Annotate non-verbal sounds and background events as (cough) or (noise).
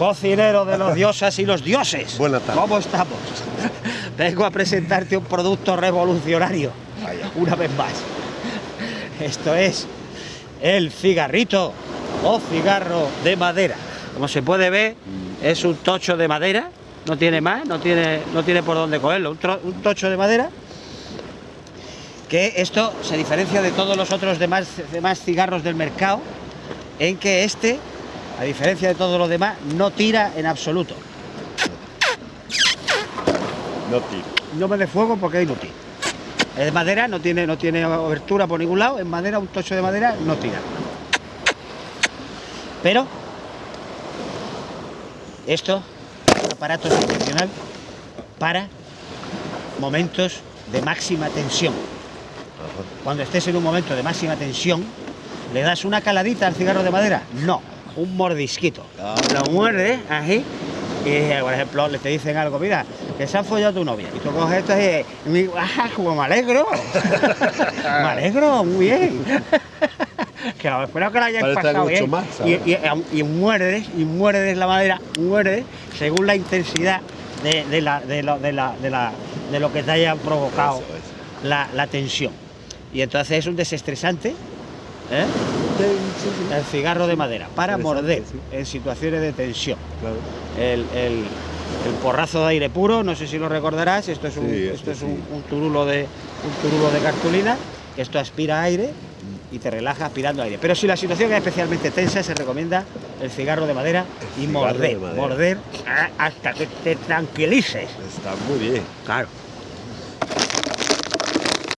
cocinero de los diosas y los dioses. Buenas tardes. ¿Cómo estamos? Vengo a presentarte un producto revolucionario. Vaya. Una vez más. Esto es el cigarrito o cigarro de madera. Como se puede ver, es un tocho de madera. No tiene más, no tiene, no tiene por dónde cogerlo. Un, un tocho de madera. Que esto se diferencia de todos los otros demás, demás cigarros del mercado. En que este, a diferencia de todos los demás, no tira en absoluto. No tiro. No me dé fuego porque es inútil. Es de madera, no tiene, no tiene abertura por ningún lado. En madera, un tocho de madera no tira. Pero esto es un aparato excepcional para momentos de máxima tensión. Cuando estés en un momento de máxima tensión, ¿le das una caladita al cigarro de madera? No, un mordisquito. Lo muerdes así y, por ejemplo, le te dicen algo, mira, que se ha follado tu novia. Y tú coges esto y, y ¡ah, como me alegro! (laughs) me alegro, muy bien. que espero que lo hayas Parece pasado bien. más, y, y, y muerdes, y muerdes la madera, muerdes según la intensidad de, de la- de lo, de la- de la- de lo que te haya provocado Eso, eso. la, la tensión. Y entonces es un desestresante, ¿eh? El cigarro de madera, para morder en situaciones de tensión. El, el- el porrazo de aire puro, no sé si lo recordarás, esto es un, Sí, esto este es un, sí. un turulo de, un turulo de cartulina, esto aspira aire y te relaja aspirando aire. Pero si la situación es especialmente tensa, se recomienda el cigarro de madera y morder, madera. morder hasta que te tranquilices. Está muy bien. Claro.